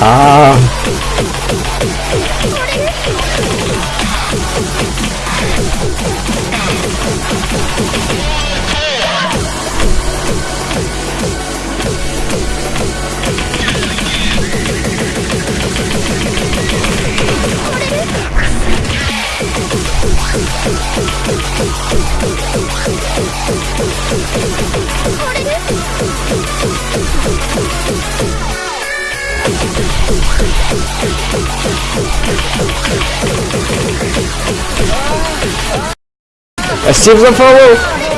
아 Спасибо за фоллоу!